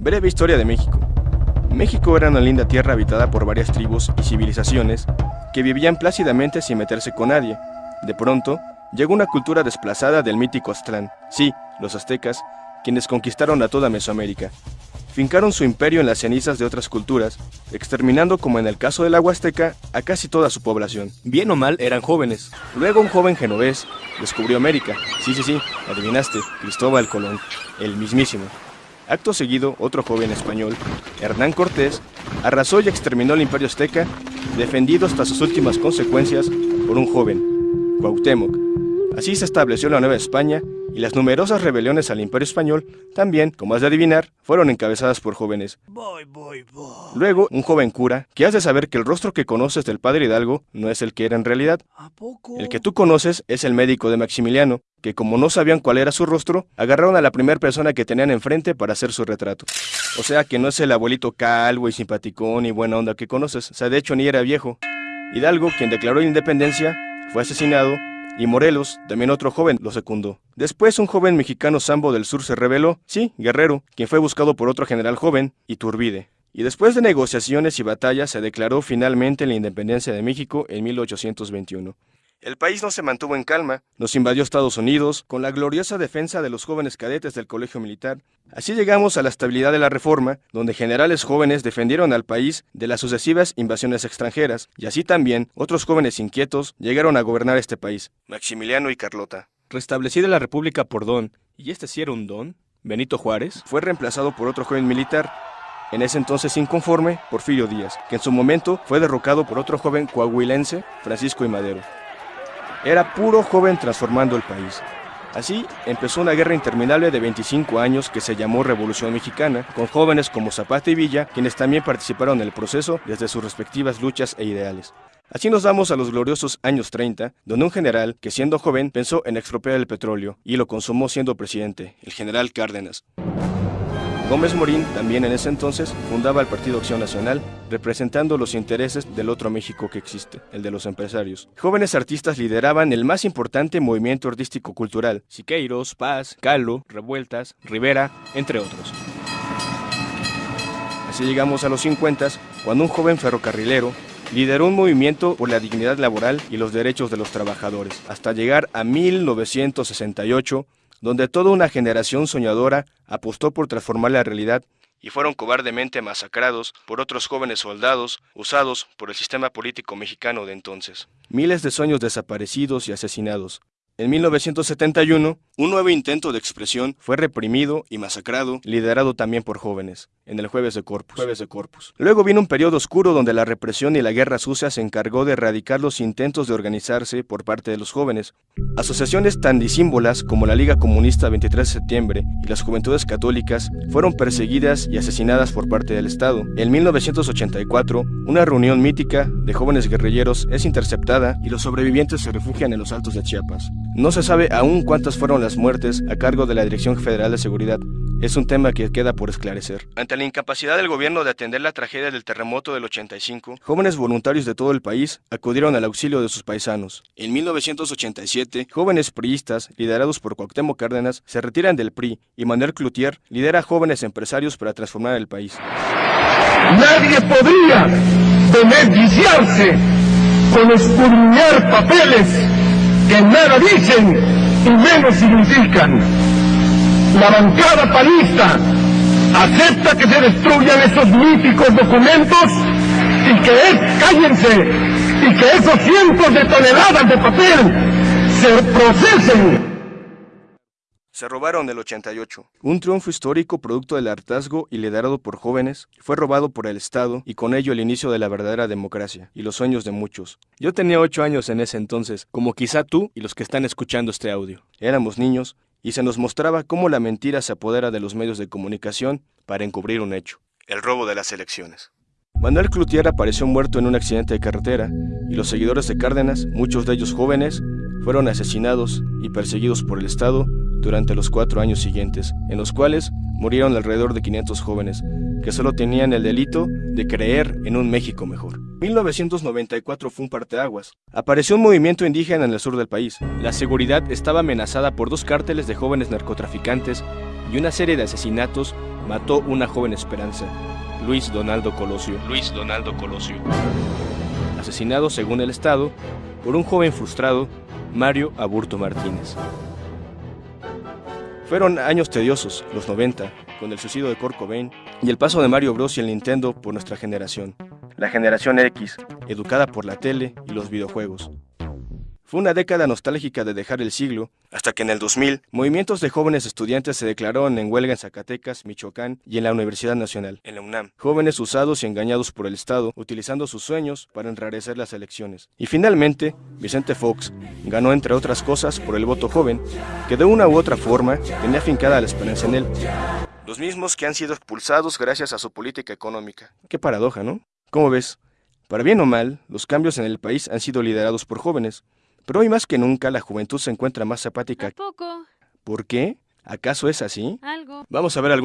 Breve historia de México. México era una linda tierra habitada por varias tribus y civilizaciones que vivían plácidamente sin meterse con nadie. De pronto, llegó una cultura desplazada del mítico Aztlán, sí, los aztecas, quienes conquistaron a toda Mesoamérica. Fincaron su imperio en las cenizas de otras culturas, exterminando como en el caso de la Huasteca a casi toda su población. Bien o mal eran jóvenes. Luego un joven genovés descubrió América. Sí, sí, sí, adivinaste, Cristóbal Colón, el mismísimo. Acto seguido, otro joven español, Hernán Cortés, arrasó y exterminó el imperio azteca, defendido hasta sus últimas consecuencias por un joven, Cuauhtémoc. Así se estableció la Nueva España y las numerosas rebeliones al Imperio Español también, como has de adivinar, fueron encabezadas por jóvenes. Luego, un joven cura, que has de saber que el rostro que conoces del padre Hidalgo no es el que era en realidad. El que tú conoces es el médico de Maximiliano, que como no sabían cuál era su rostro, agarraron a la primera persona que tenían enfrente para hacer su retrato. O sea que no es el abuelito calvo y simpaticón y buena onda que conoces, o sea, de hecho ni era viejo. Hidalgo, quien declaró la independencia, fue asesinado y Morelos, también otro joven, lo secundó. Después un joven mexicano sambo del sur se rebeló, sí, Guerrero, quien fue buscado por otro general joven, Iturbide. Y después de negociaciones y batallas se declaró finalmente la independencia de México en 1821. El país no se mantuvo en calma, nos invadió Estados Unidos con la gloriosa defensa de los jóvenes cadetes del Colegio Militar. Así llegamos a la estabilidad de la Reforma, donde generales jóvenes defendieron al país de las sucesivas invasiones extranjeras, y así también otros jóvenes inquietos llegaron a gobernar este país, Maximiliano y Carlota. Restablecida la República por Don, y este sí era un Don, Benito Juárez, fue reemplazado por otro joven militar, en ese entonces inconforme, Porfirio Díaz, que en su momento fue derrocado por otro joven coahuilense, Francisco y Madero. Era puro joven transformando el país. Así empezó una guerra interminable de 25 años que se llamó Revolución Mexicana, con jóvenes como Zapata y Villa, quienes también participaron en el proceso desde sus respectivas luchas e ideales. Así nos damos a los gloriosos años 30, donde un general que siendo joven pensó en expropiar el petróleo y lo consumó siendo presidente, el general Cárdenas. Gómez Morín, también en ese entonces, fundaba el Partido Acción Nacional, representando los intereses del otro México que existe, el de los empresarios. Jóvenes artistas lideraban el más importante movimiento artístico-cultural, Siqueiros, Paz, Calo, Revueltas, Rivera, entre otros. Así llegamos a los 50, cuando un joven ferrocarrilero lideró un movimiento por la dignidad laboral y los derechos de los trabajadores, hasta llegar a 1968, donde toda una generación soñadora apostó por transformar la realidad y fueron cobardemente masacrados por otros jóvenes soldados usados por el sistema político mexicano de entonces. Miles de sueños desaparecidos y asesinados, en 1971, un nuevo intento de expresión fue reprimido y masacrado, liderado también por jóvenes, en el Jueves de Corpus. Jueves de Corpus. Luego vino un periodo oscuro donde la represión y la guerra sucia se encargó de erradicar los intentos de organizarse por parte de los jóvenes. Asociaciones tan disímbolas como la Liga Comunista 23 de septiembre y las Juventudes Católicas fueron perseguidas y asesinadas por parte del Estado. En 1984, una reunión mítica de jóvenes guerrilleros es interceptada y los sobrevivientes se refugian en los altos de Chiapas. No se sabe aún cuántas fueron las muertes a cargo de la Dirección Federal de Seguridad. Es un tema que queda por esclarecer. Ante la incapacidad del gobierno de atender la tragedia del terremoto del 85, jóvenes voluntarios de todo el país acudieron al auxilio de sus paisanos. En 1987, jóvenes priistas, liderados por Cuauhtémoc Cárdenas, se retiran del PRI y Manuel Cloutier lidera a jóvenes empresarios para transformar el país. Nadie podría beneficiarse con escudriñar papeles que nada dicen y menos significan. La bancada panista acepta que se destruyan esos míticos documentos y que cállense, y que esos cientos de toneladas de papel se procesen se robaron el 88. Un triunfo histórico producto del hartazgo y liderado por jóvenes, fue robado por el Estado y con ello el inicio de la verdadera democracia y los sueños de muchos. Yo tenía 8 años en ese entonces, como quizá tú y los que están escuchando este audio. Éramos niños y se nos mostraba cómo la mentira se apodera de los medios de comunicación para encubrir un hecho, el robo de las elecciones. Manuel Cloutier apareció muerto en un accidente de carretera y los seguidores de Cárdenas, muchos de ellos jóvenes, fueron asesinados y perseguidos por el Estado durante los cuatro años siguientes, en los cuales murieron alrededor de 500 jóvenes, que solo tenían el delito de creer en un México mejor. 1994 fue un parteaguas. Apareció un movimiento indígena en el sur del país. La seguridad estaba amenazada por dos cárteles de jóvenes narcotraficantes y una serie de asesinatos mató una joven esperanza, Luis Donaldo Colosio. Luis Donaldo Colosio. Asesinado, según el Estado, por un joven frustrado, Mario Aburto Martínez. Fueron años tediosos, los 90, con el suicidio de Kurt Cobain y el paso de Mario Bros y el Nintendo por nuestra generación. La generación X, educada por la tele y los videojuegos. Fue una década nostálgica de dejar el siglo, hasta que en el 2000, movimientos de jóvenes estudiantes se declararon en huelga en Zacatecas, Michoacán y en la Universidad Nacional, en la UNAM. Jóvenes usados y engañados por el Estado, utilizando sus sueños para enrarecer las elecciones. Y finalmente, Vicente Fox ganó entre otras cosas por el voto joven, que de una u otra forma tenía fincada la esperanza en él. Los mismos que han sido expulsados gracias a su política económica. Qué paradoja, ¿no? ¿Cómo ves? Para bien o mal, los cambios en el país han sido liderados por jóvenes, pero hoy más que nunca la juventud se encuentra más apática. ¿Por qué? ¿Acaso es así? Algo. Vamos a ver algún